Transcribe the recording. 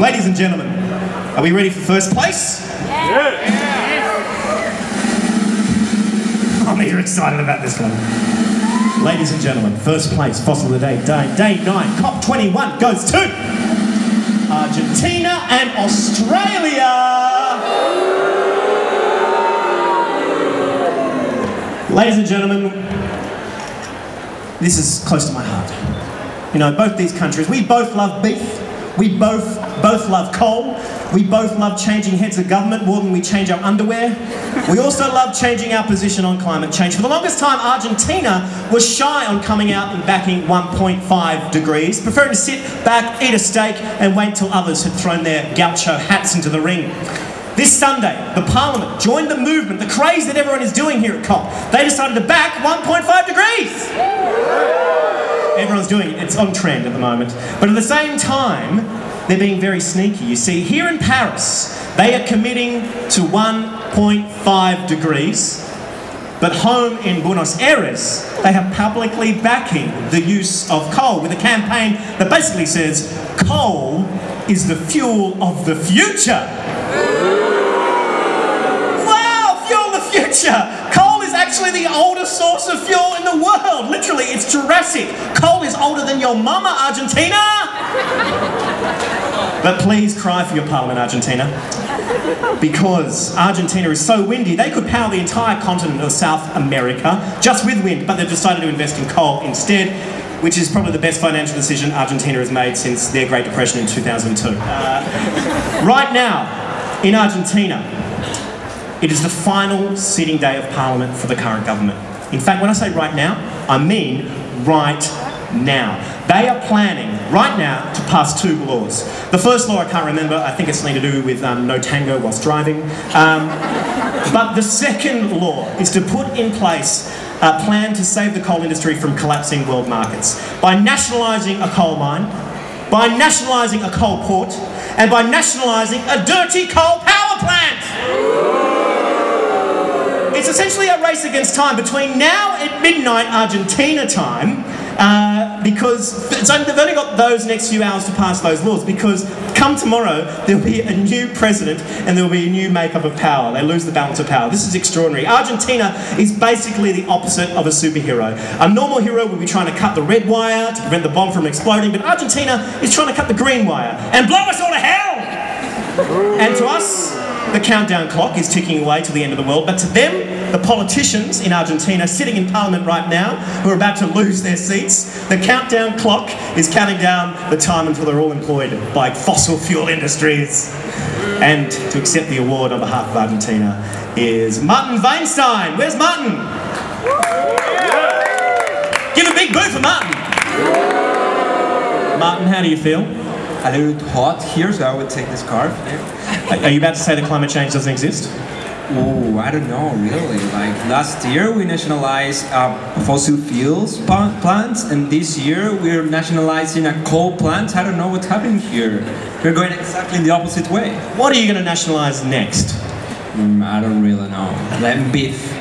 Ladies and gentlemen, are we ready for first place? Yeah! I'm here excited about this one. Ladies and gentlemen, first place, fossil of the day, day, day 9, COP21 goes to Argentina and Australia. Ladies and gentlemen, this is close to my heart. You know, both these countries, we both love beef, we both both love coal. We both love changing heads of government more than we change our underwear. We also love changing our position on climate change. For the longest time, Argentina was shy on coming out and backing 1.5 degrees, preferring to sit back, eat a steak, and wait till others had thrown their gaucho hats into the ring. This Sunday, the Parliament joined the movement, the craze that everyone is doing here at COP. They decided to back 1.5 degrees everyone's doing it. It's on trend at the moment. But at the same time, they're being very sneaky. You see, here in Paris, they are committing to 1.5 degrees. But home in Buenos Aires, they are publicly backing the use of coal with a campaign that basically says, coal is the fuel of the future. Wow, fuel the future! Actually the oldest source of fuel in the world. Literally, it's Jurassic. Coal is older than your mama, Argentina! But please cry for your parliament, Argentina. Because Argentina is so windy, they could power the entire continent of South America just with wind, but they've decided to invest in coal instead, which is probably the best financial decision Argentina has made since their Great Depression in 2002. Uh, right now, in Argentina, it is the final sitting day of Parliament for the current government. In fact, when I say right now, I mean right now. They are planning right now to pass two laws. The first law I can't remember, I think it's something to do with um, no tango whilst driving. Um, but the second law is to put in place a plan to save the coal industry from collapsing world markets by nationalising a coal mine, by nationalising a coal port, and by nationalising a dirty coal power plant. It's essentially a race against time between now at midnight Argentina time uh, because they've only got those next few hours to pass those laws because come tomorrow there'll be a new president and there'll be a new makeup of power. They lose the balance of power. This is extraordinary. Argentina is basically the opposite of a superhero. A normal hero would be trying to cut the red wire to prevent the bomb from exploding, but Argentina is trying to cut the green wire and blow us all to hell! and to us, the countdown clock is ticking away to the end of the world, but to them, the politicians in Argentina sitting in parliament right now, who are about to lose their seats, the countdown clock is counting down the time until they're all employed by fossil fuel industries. And to accept the award on behalf of Argentina is Martin Wainstein. Where's Martin? Give a big boo for Martin. Martin, how do you feel? a little hot here, so I would take this scarf. Are you about to say that climate change doesn't exist? Oh, I don't know, really. Like last year we nationalized uh, fossil fuels plants, and this year we're nationalizing a coal plant. I don't know what's happening here. We're going exactly in the opposite way. What are you going to nationalize next? Mm, I don't really know. Then beef.